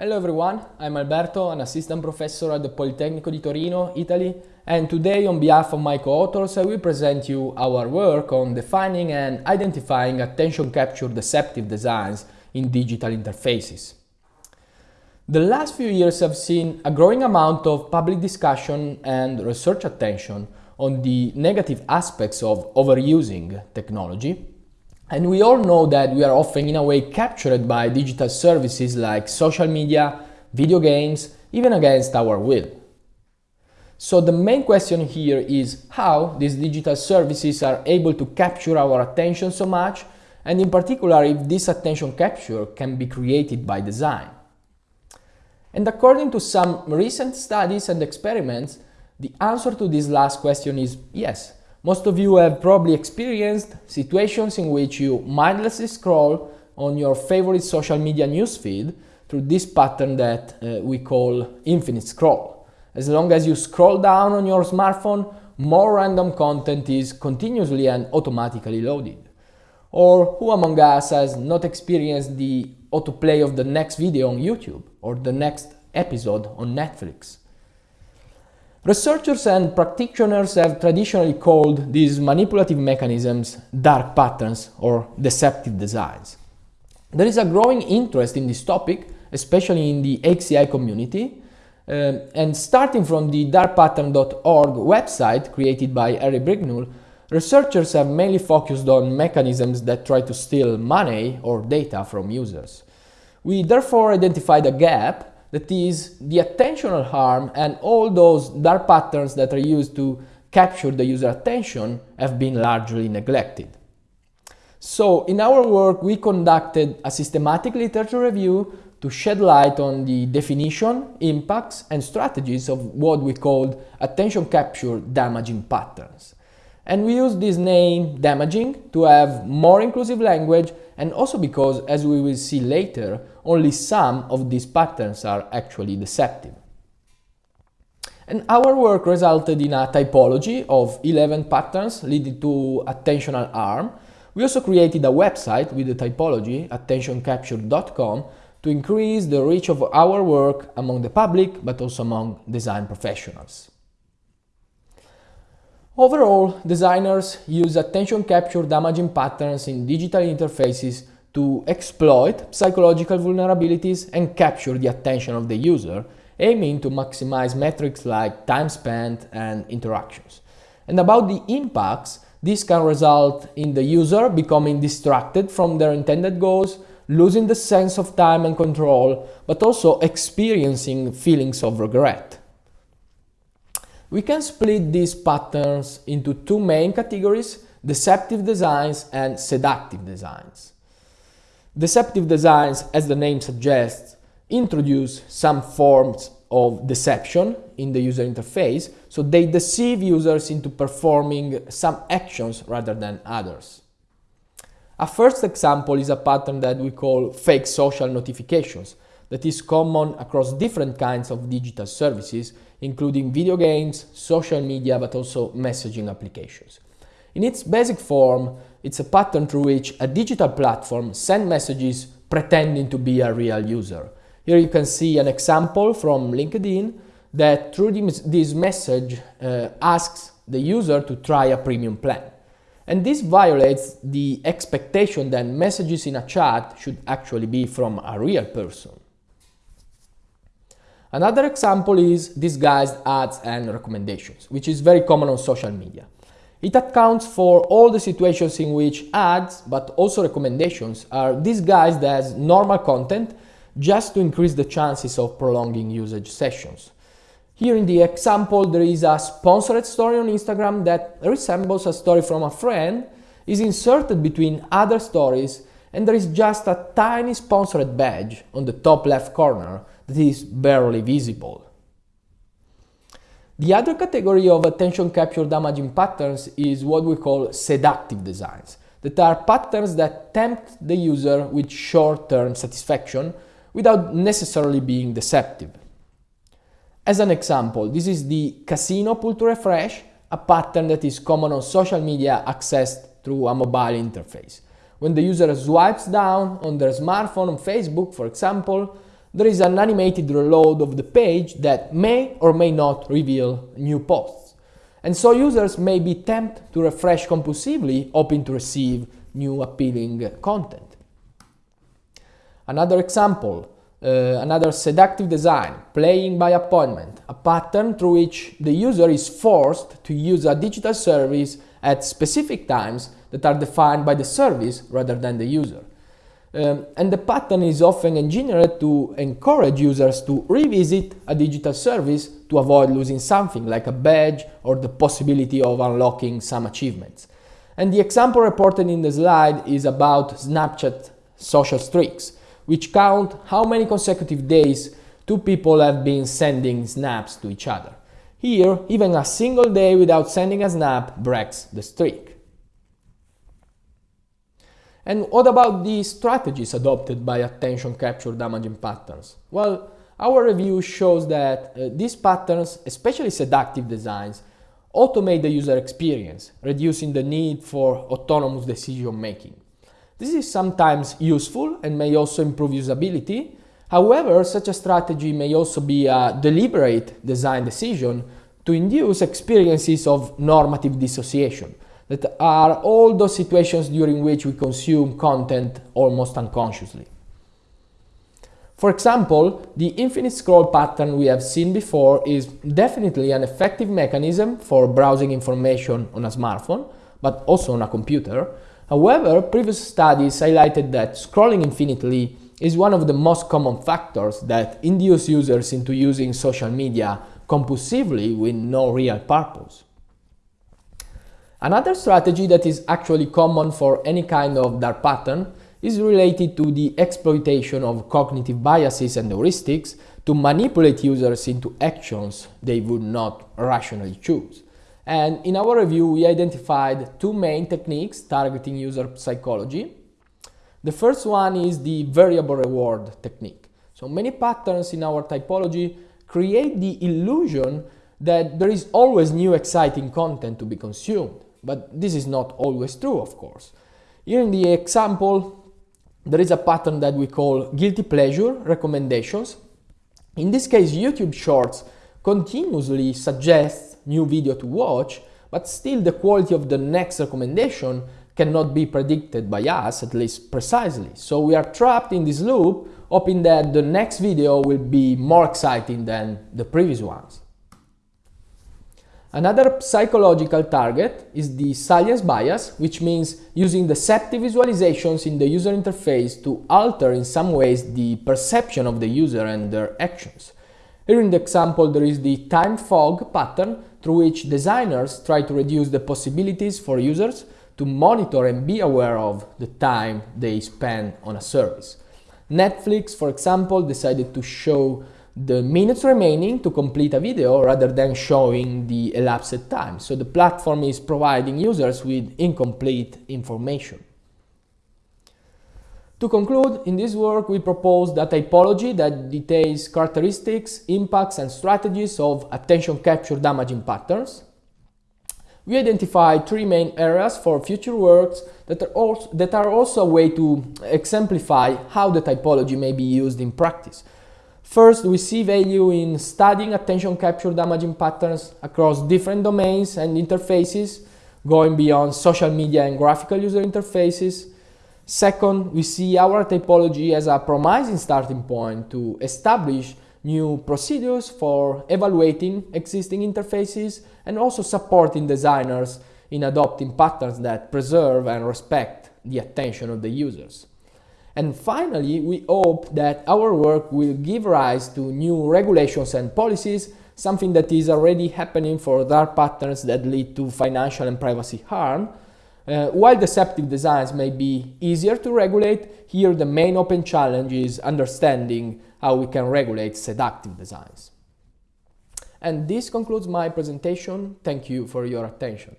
Hello everyone, I'm Alberto, an assistant professor at the Politecnico di Torino, Italy, and today on behalf of my co-authors I will present you our work on defining and identifying attention capture deceptive designs in digital interfaces. The last few years have seen a growing amount of public discussion and research attention on the negative aspects of overusing technology and we all know that we are often in a way captured by digital services like social media, video games, even against our will. So the main question here is how these digital services are able to capture our attention so much and in particular if this attention capture can be created by design. And according to some recent studies and experiments, the answer to this last question is yes. Most of you have probably experienced situations in which you mindlessly scroll on your favorite social media newsfeed through this pattern that uh, we call infinite scroll. As long as you scroll down on your smartphone, more random content is continuously and automatically loaded. Or who among us has not experienced the autoplay of the next video on YouTube or the next episode on Netflix? Researchers and practitioners have traditionally called these manipulative mechanisms dark patterns or deceptive designs. There is a growing interest in this topic, especially in the HCI community, uh, and starting from the darkpattern.org website created by Harry Brignull, researchers have mainly focused on mechanisms that try to steal money or data from users. We therefore identified a gap that is the attentional harm and all those dark patterns that are used to capture the user attention have been largely neglected. So in our work we conducted a systematic literature review to shed light on the definition, impacts and strategies of what we called attention capture damaging patterns. And we use this name damaging to have more inclusive language and also because, as we will see later, only some of these patterns are actually deceptive. And our work resulted in a typology of 11 patterns leading to attentional harm. We also created a website with the typology, attentioncapture.com, to increase the reach of our work among the public, but also among design professionals. Overall, designers use attention capture damaging patterns in digital interfaces to exploit psychological vulnerabilities and capture the attention of the user, aiming to maximize metrics like time spent and interactions. And about the impacts, this can result in the user becoming distracted from their intended goals, losing the sense of time and control, but also experiencing feelings of regret. We can split these patterns into two main categories, deceptive designs and seductive designs. Deceptive designs, as the name suggests, introduce some forms of deception in the user interface, so they deceive users into performing some actions rather than others. A first example is a pattern that we call fake social notifications, that is common across different kinds of digital services, including video games, social media, but also messaging applications. In its basic form, it's a pattern through which a digital platform sends messages pretending to be a real user. Here you can see an example from LinkedIn that through this message uh, asks the user to try a premium plan. And this violates the expectation that messages in a chat should actually be from a real person. Another example is disguised ads and recommendations, which is very common on social media. It accounts for all the situations in which ads, but also recommendations, are disguised as normal content just to increase the chances of prolonging usage sessions. Here in the example, there is a sponsored story on Instagram that resembles a story from a friend, is inserted between other stories, and there is just a tiny sponsored badge on the top left corner that is barely visible. The other category of attention capture damaging patterns is what we call seductive designs, that are patterns that tempt the user with short-term satisfaction without necessarily being deceptive. As an example, this is the casino pull to refresh, a pattern that is common on social media accessed through a mobile interface. When the user swipes down on their smartphone on Facebook, for example, there is an animated reload of the page that may or may not reveal new posts. And so users may be tempted to refresh compulsively, hoping to receive new appealing content. Another example, uh, another seductive design, playing by appointment, a pattern through which the user is forced to use a digital service at specific times that are defined by the service rather than the user. Um, and the pattern is often engineered to encourage users to revisit a digital service to avoid losing something like a badge or the possibility of unlocking some achievements. And the example reported in the slide is about Snapchat social streaks, which count how many consecutive days two people have been sending snaps to each other. Here, even a single day without sending a snap breaks the streak. And what about the strategies adopted by attention capture damaging patterns? Well, our review shows that uh, these patterns, especially seductive designs, automate the user experience, reducing the need for autonomous decision making. This is sometimes useful and may also improve usability. However, such a strategy may also be a deliberate design decision to induce experiences of normative dissociation, that are all those situations during which we consume content almost unconsciously. For example, the infinite scroll pattern we have seen before is definitely an effective mechanism for browsing information on a smartphone, but also on a computer. However, previous studies highlighted that scrolling infinitely is one of the most common factors that induce users into using social media compulsively with no real purpose. Another strategy that is actually common for any kind of dark pattern is related to the exploitation of cognitive biases and heuristics to manipulate users into actions they would not rationally choose. And in our review, we identified two main techniques targeting user psychology. The first one is the variable reward technique. So many patterns in our typology create the illusion that there is always new exciting content to be consumed but this is not always true, of course. Here in the example, there is a pattern that we call guilty pleasure recommendations. In this case, YouTube Shorts continuously suggests new video to watch, but still the quality of the next recommendation cannot be predicted by us, at least precisely. So we are trapped in this loop, hoping that the next video will be more exciting than the previous ones. Another psychological target is the salience bias, which means using deceptive visualizations in the user interface to alter in some ways the perception of the user and their actions. Here in the example there is the time fog pattern through which designers try to reduce the possibilities for users to monitor and be aware of the time they spend on a service. Netflix, for example, decided to show the minutes remaining to complete a video rather than showing the elapsed time. So the platform is providing users with incomplete information. To conclude, in this work we propose a typology that details characteristics, impacts and strategies of attention capture damaging patterns. We identify three main areas for future works that are, also, that are also a way to exemplify how the typology may be used in practice. First, we see value in studying attention capture damaging patterns across different domains and interfaces, going beyond social media and graphical user interfaces. Second, we see our typology as a promising starting point to establish new procedures for evaluating existing interfaces and also supporting designers in adopting patterns that preserve and respect the attention of the users. And finally, we hope that our work will give rise to new regulations and policies, something that is already happening for dark patterns that lead to financial and privacy harm. Uh, while deceptive designs may be easier to regulate, here the main open challenge is understanding how we can regulate seductive designs. And this concludes my presentation. Thank you for your attention.